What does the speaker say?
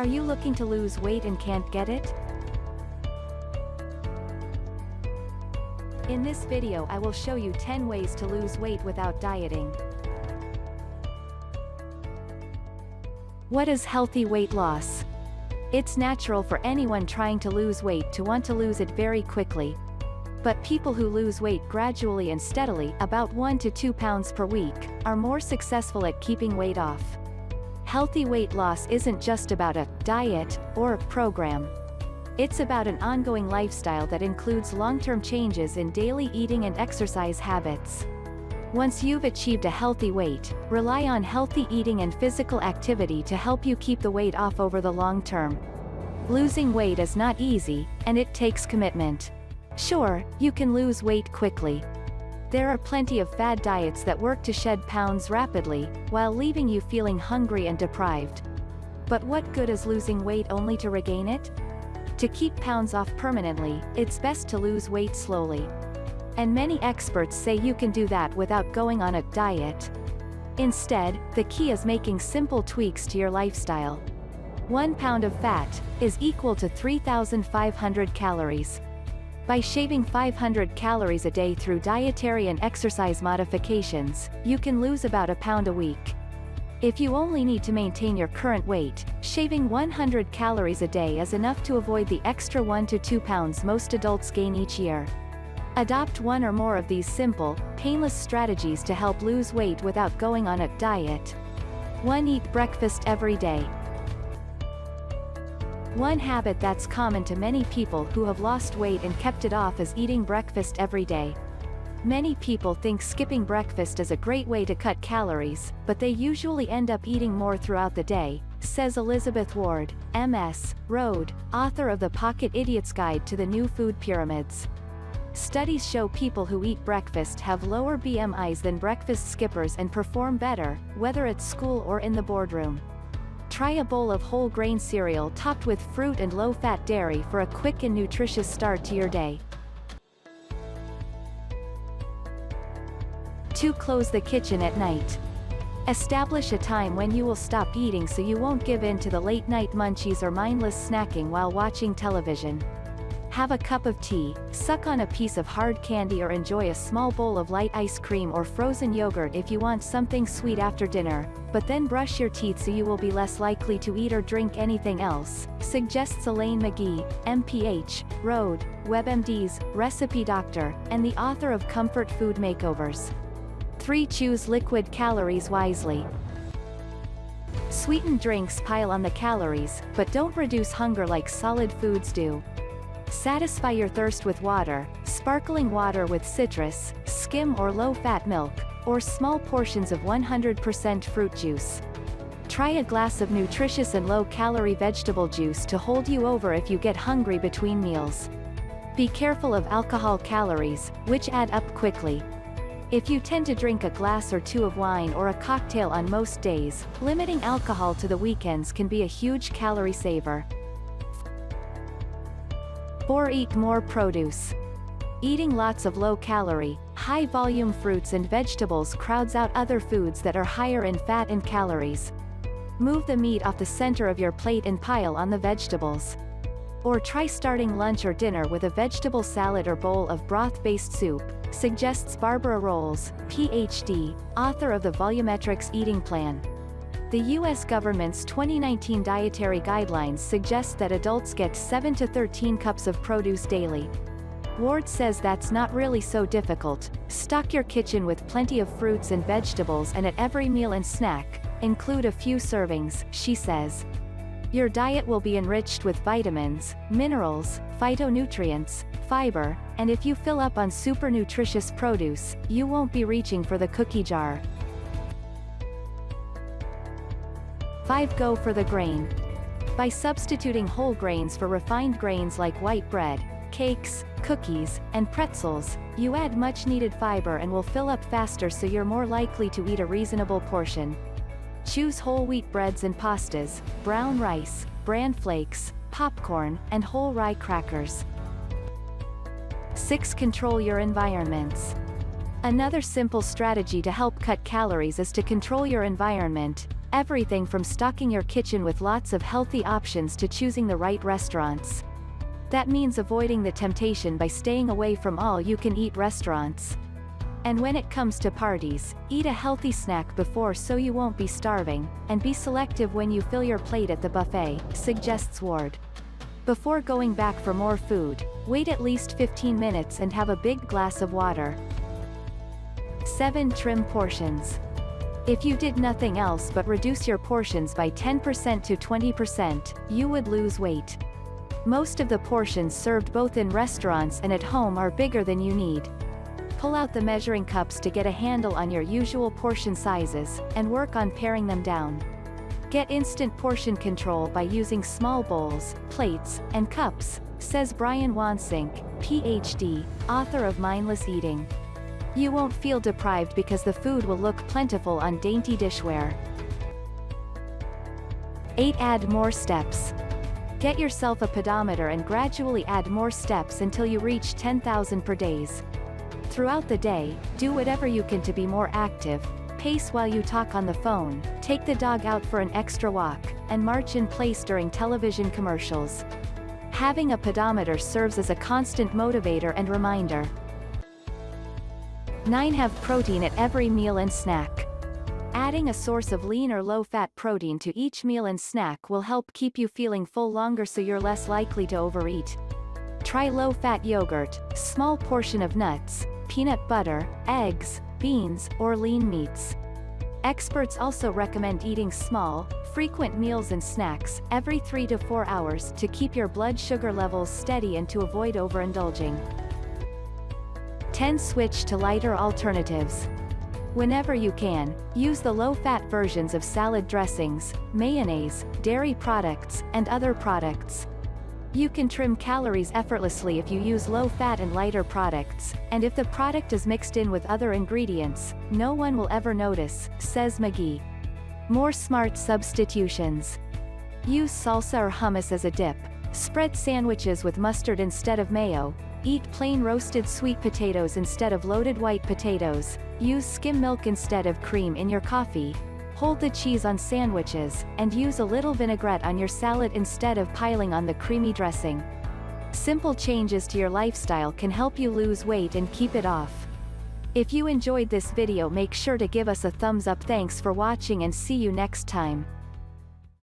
Are you looking to lose weight and can't get it? In this video I will show you 10 ways to lose weight without dieting. What is healthy weight loss? It's natural for anyone trying to lose weight to want to lose it very quickly. But people who lose weight gradually and steadily, about 1 to 2 pounds per week, are more successful at keeping weight off. Healthy weight loss isn't just about a diet or a program. It's about an ongoing lifestyle that includes long-term changes in daily eating and exercise habits. Once you've achieved a healthy weight, rely on healthy eating and physical activity to help you keep the weight off over the long term. Losing weight is not easy, and it takes commitment. Sure, you can lose weight quickly. There are plenty of fad diets that work to shed pounds rapidly, while leaving you feeling hungry and deprived. But what good is losing weight only to regain it? To keep pounds off permanently, it's best to lose weight slowly. And many experts say you can do that without going on a diet. Instead, the key is making simple tweaks to your lifestyle. One pound of fat is equal to 3,500 calories. By shaving 500 calories a day through dietary and exercise modifications, you can lose about a pound a week. If you only need to maintain your current weight, shaving 100 calories a day is enough to avoid the extra 1 to 2 pounds most adults gain each year. Adopt one or more of these simple, painless strategies to help lose weight without going on a diet. 1. Eat breakfast every day. One habit that's common to many people who have lost weight and kept it off is eating breakfast every day. Many people think skipping breakfast is a great way to cut calories, but they usually end up eating more throughout the day, says Elizabeth Ward, MS, Road, author of The Pocket Idiot's Guide to the New Food Pyramids. Studies show people who eat breakfast have lower BMIs than breakfast skippers and perform better, whether at school or in the boardroom. Try a bowl of whole grain cereal topped with fruit and low-fat dairy for a quick and nutritious start to your day. 2. Close the kitchen at night. Establish a time when you will stop eating so you won't give in to the late-night munchies or mindless snacking while watching television. Have a cup of tea, suck on a piece of hard candy or enjoy a small bowl of light ice cream or frozen yogurt if you want something sweet after dinner, but then brush your teeth so you will be less likely to eat or drink anything else, suggests Elaine Magee, MPH, Road, WebMDs, recipe doctor, and the author of Comfort Food Makeovers. 3. Choose liquid calories wisely. Sweetened drinks pile on the calories, but don't reduce hunger like solid foods do. Satisfy your thirst with water, sparkling water with citrus, skim or low-fat milk, or small portions of 100% fruit juice. Try a glass of nutritious and low-calorie vegetable juice to hold you over if you get hungry between meals. Be careful of alcohol calories, which add up quickly. If you tend to drink a glass or two of wine or a cocktail on most days, limiting alcohol to the weekends can be a huge calorie saver. 4. Eat more produce. Eating lots of low-calorie, high-volume fruits and vegetables crowds out other foods that are higher in fat and calories. Move the meat off the center of your plate and pile on the vegetables. Or try starting lunch or dinner with a vegetable salad or bowl of broth-based soup, suggests Barbara Rolls, PhD, author of the Volumetrics Eating Plan. The U.S. government's 2019 dietary guidelines suggest that adults get 7 to 13 cups of produce daily. Ward says that's not really so difficult, stock your kitchen with plenty of fruits and vegetables and at every meal and snack, include a few servings, she says. Your diet will be enriched with vitamins, minerals, phytonutrients, fiber, and if you fill up on super nutritious produce, you won't be reaching for the cookie jar. 5. Go for the grain. By substituting whole grains for refined grains like white bread, cakes, cookies, and pretzels, you add much needed fiber and will fill up faster so you're more likely to eat a reasonable portion. Choose whole wheat breads and pastas, brown rice, bran flakes, popcorn, and whole rye crackers. 6. Control your environments. Another simple strategy to help cut calories is to control your environment, Everything from stocking your kitchen with lots of healthy options to choosing the right restaurants. That means avoiding the temptation by staying away from all you can eat restaurants. And when it comes to parties, eat a healthy snack before so you won't be starving, and be selective when you fill your plate at the buffet, suggests Ward. Before going back for more food, wait at least 15 minutes and have a big glass of water. 7. Trim portions. If you did nothing else but reduce your portions by 10% to 20%, you would lose weight. Most of the portions served both in restaurants and at home are bigger than you need. Pull out the measuring cups to get a handle on your usual portion sizes, and work on paring them down. Get instant portion control by using small bowls, plates, and cups, says Brian Wansink, PhD, author of Mindless Eating. You won't feel deprived because the food will look plentiful on dainty dishware. 8. Add more steps. Get yourself a pedometer and gradually add more steps until you reach 10,000 per days. Throughout the day, do whatever you can to be more active, pace while you talk on the phone, take the dog out for an extra walk, and march in place during television commercials. Having a pedometer serves as a constant motivator and reminder. 9. Have protein at every meal and snack. Adding a source of lean or low-fat protein to each meal and snack will help keep you feeling full longer so you're less likely to overeat. Try low-fat yogurt, small portion of nuts, peanut butter, eggs, beans, or lean meats. Experts also recommend eating small, frequent meals and snacks, every 3 to 4 hours to keep your blood sugar levels steady and to avoid overindulging. 10. Switch to lighter alternatives. Whenever you can, use the low-fat versions of salad dressings, mayonnaise, dairy products, and other products. You can trim calories effortlessly if you use low-fat and lighter products, and if the product is mixed in with other ingredients, no one will ever notice, says Magee. More smart substitutions. Use salsa or hummus as a dip. Spread sandwiches with mustard instead of mayo. Eat plain roasted sweet potatoes instead of loaded white potatoes. Use skim milk instead of cream in your coffee. Hold the cheese on sandwiches, and use a little vinaigrette on your salad instead of piling on the creamy dressing. Simple changes to your lifestyle can help you lose weight and keep it off. If you enjoyed this video make sure to give us a thumbs up thanks for watching and see you next time.